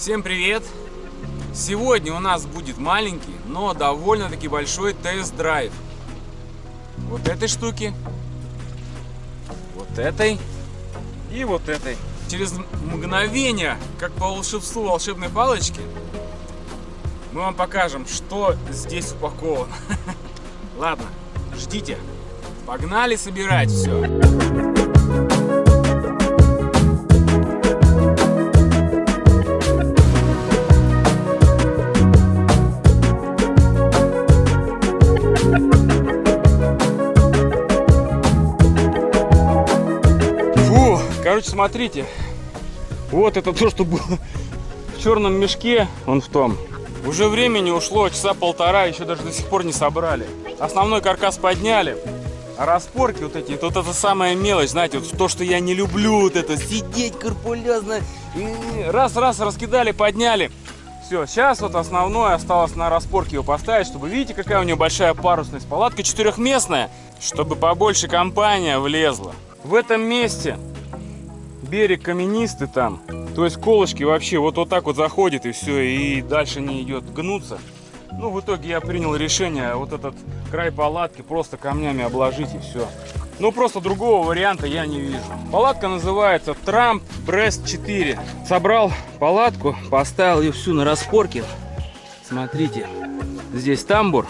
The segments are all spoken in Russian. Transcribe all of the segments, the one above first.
Всем привет! Сегодня у нас будет маленький, но довольно-таки большой тест-драйв. Вот этой штуки, вот этой и вот этой. Через мгновение, как по волшебству волшебной палочки, мы вам покажем, что здесь упаковано. Ладно, ждите. Погнали собирать все. Короче, смотрите. Вот это то, что было в черном мешке, он в том. Уже времени ушло, часа полтора, еще даже до сих пор не собрали. Основной каркас подняли. А распорки вот эти, вот это самая мелочь, знаете, вот то, что я не люблю, вот это сидеть карпулезно. Раз-раз раскидали, подняли. Все, сейчас вот основное осталось на распорке его поставить, чтобы, видите, какая у нее большая парусность. Палатка четырехместная, чтобы побольше компания влезла. В этом месте берег каменистый там, то есть колышки вообще вот, вот так вот заходит и все, и дальше не идет гнуться. Ну, в итоге я принял решение вот этот край палатки просто камнями обложить и все. Ну, просто другого варианта я не вижу. Палатка называется Трамп Брест 4. Собрал палатку, поставил ее всю на распорке. Смотрите, здесь тамбур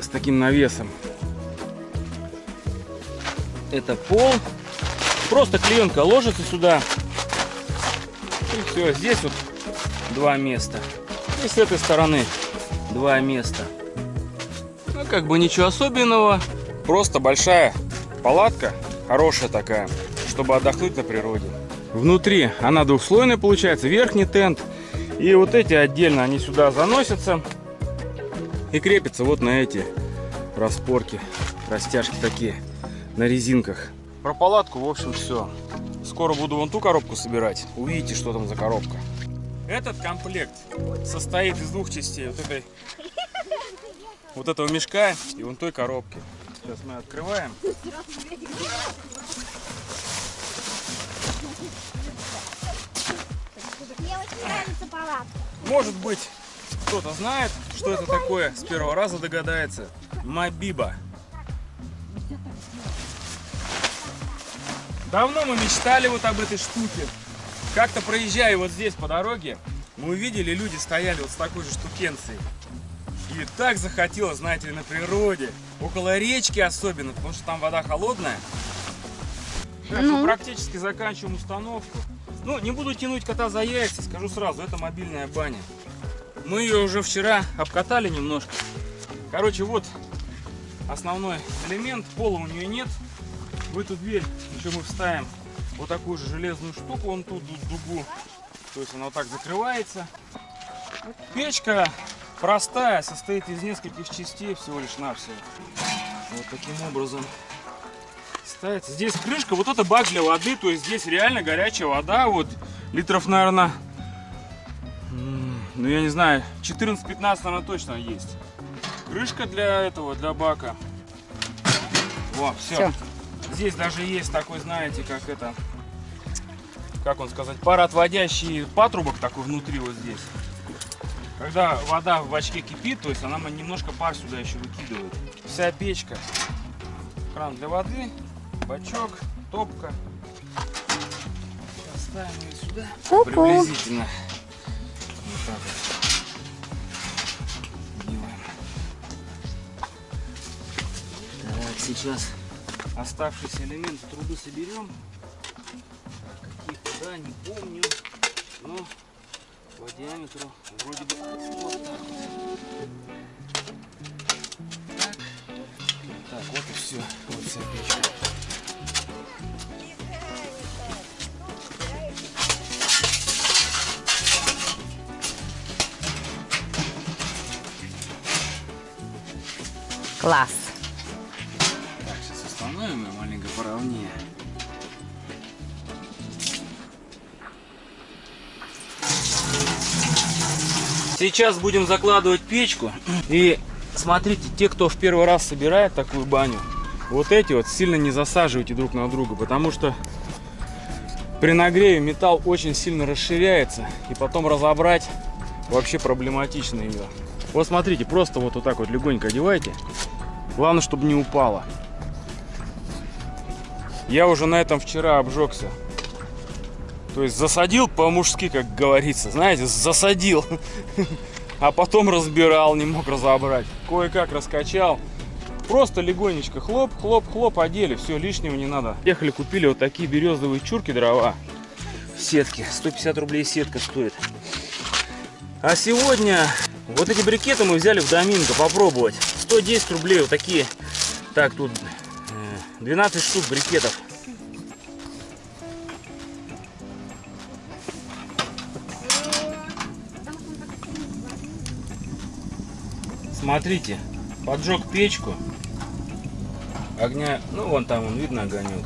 с таким навесом. Это пол. Просто клеенка ложится сюда. И все, здесь вот два места. И с этой стороны два места. Ну, как бы ничего особенного. Просто большая палатка, хорошая такая, чтобы отдохнуть на природе. Внутри она двухслойная получается, верхний тент. И вот эти отдельно, они сюда заносятся и крепятся вот на эти распорки, растяжки такие, на резинках. Про палатку, в общем, все. Скоро буду вон ту коробку собирать. Увидите, что там за коробка. Этот комплект состоит из двух частей. Вот этой вот этого мешка и вон той коробки. Сейчас мы открываем. Мне очень нравится палатка. Может быть, кто-то знает, что это такое, с первого раза догадается. Мабиба. Давно мы мечтали вот об этой штуке. Как-то проезжая вот здесь по дороге, мы увидели, люди стояли вот с такой же штукенцией. И так захотелось, знаете ли, на природе. Около речки особенно, потому что там вода холодная. Сейчас мы практически заканчиваем установку. Ну, не буду тянуть кота за яйца, скажу сразу, это мобильная баня. Мы ее уже вчера обкатали немножко. Короче, вот основной элемент, пола у нее нет. В эту дверь еще мы вставим вот такую же железную штуку, вон тут дугу. То есть она вот так закрывается. Печка простая, состоит из нескольких частей всего лишь навсего. Вот таким образом ставится. Здесь крышка, вот это бак для воды, то есть здесь реально горячая вода, вот литров, наверное, ну я не знаю, 14-15, наверное, точно есть. Крышка для этого, для бака. Во, все. Всё. Здесь даже есть такой, знаете, как это, как он сказать, пароотводящий патрубок такой внутри вот здесь. Когда вода в бачке кипит, то есть она немножко пар сюда еще выкидывает. Вся печка, кран для воды, бачок, топка. Сейчас ставим ее сюда. Ку-ку. Приблизительно. Вот так вот. Сейчас оставшийся элемент трубы соберем. Какие куда, не помню. Но по диаметру вроде бы вот так вот. Так. Так, вот и все. Вот вся печка. Класс. Маленько поровнее. Сейчас будем закладывать печку. И смотрите, те, кто в первый раз собирает такую баню, вот эти вот сильно не засаживайте друг на друга, потому что При нагреве металл очень сильно расширяется, и потом разобрать вообще проблематично ее. Вот смотрите, просто вот, вот так вот легонько одевайте. Главное, чтобы не упало. Я уже на этом вчера обжегся. То есть засадил по-мужски, как говорится, знаете, засадил. А потом разбирал, не мог разобрать. Кое-как раскачал. Просто легонечко хлоп, хлоп, хлоп, одели. Все, лишнего не надо. Ехали, купили вот такие березовые чурки дрова. Сетки. 150 рублей сетка стоит. А сегодня вот эти брикеты мы взяли в Доминго попробовать. 110 рублей вот такие. Так, тут 12 штук брикетов. Смотрите, поджег печку. Огня, ну вон там, он видно огонек.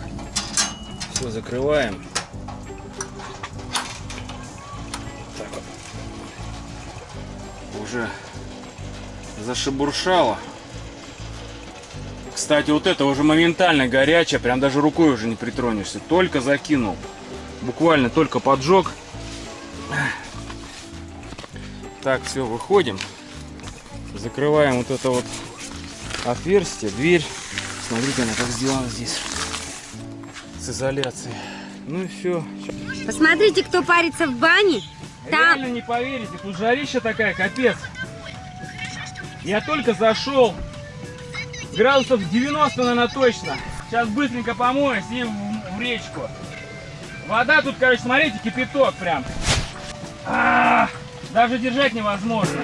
Все, закрываем. Так вот. Уже зашебуршало. Кстати, вот это уже моментально горячее, прям даже рукой уже не притронешься. Только закинул. Буквально только поджег. Так, все, выходим. Закрываем вот это вот отверстие, дверь. Смотрите, она как сделана здесь. С изоляцией. Ну и все. Посмотрите, кто парится в бане. Там Реально не поверите, тут жарища такая, капец. Я только зашел. Градусов 90, наверное, точно. Сейчас быстренько помоюсь и в, речку. Вода тут, короче, смотрите, кипяток прям. А, даже держать невозможно.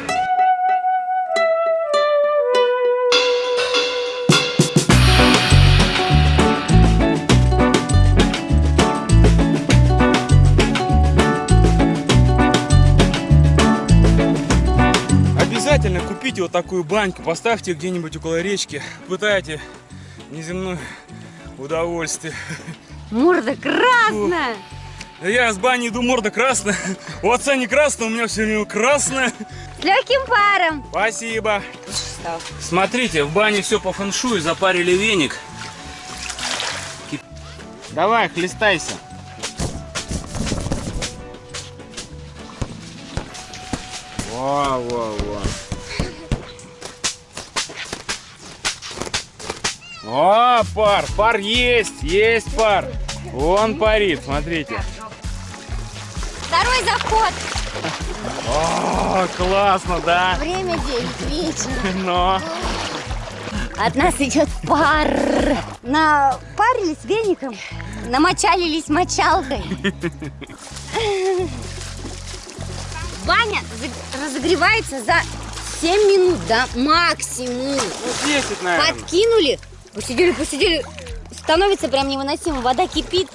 Обязательно купите вот такую баньку, поставьте где-нибудь около речки, пытайте неземное удовольствие. морда красная. Да Я с бани иду, морда красная. У отца не красная, у меня все время красная. С легким паром. Спасибо. Смотрите, в бане все по фэншую, запарили веник. Давай, хлестайся. Во, во, во. О, пар, пар есть, есть пар. Вон парит, смотрите. Второй заход. О, классно, да? Время 9 вечера. Но. От нас идет пар. Напарились веником. Намочалились мочалкой. Баня разогревается за 7 минут, да, максимум. Ну, 10, наверное. Подкинули, посидели, посидели, становится прям невыносимо, вода кипит.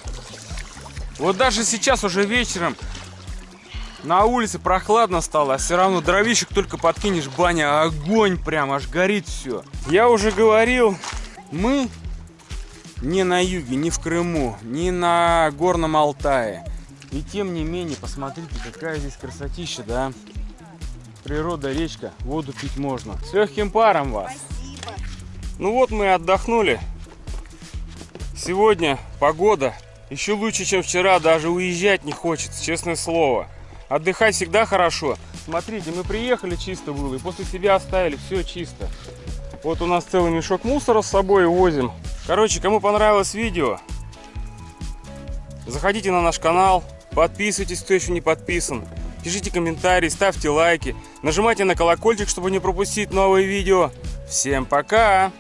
Вот даже сейчас уже вечером на улице прохладно стало, а все равно дровишек только подкинешь, баня, огонь прям, аж горит все. Я уже говорил, мы не на юге, не в Крыму, не на Горном Алтае. И тем не менее, посмотрите, какая здесь красотища, да? Природа, речка, воду пить можно. С легким паром вас. Ну вот мы отдохнули. Сегодня погода еще лучше, чем вчера. Даже уезжать не хочется, честное слово. Отдыхать всегда хорошо. Смотрите, мы приехали, чисто было. И после себя оставили, все чисто. Вот у нас целый мешок мусора с собой возим. Короче, кому понравилось видео, заходите на наш канал. Подписывайтесь, кто еще не подписан. Пишите комментарии, ставьте лайки. Нажимайте на колокольчик, чтобы не пропустить новые видео. Всем пока!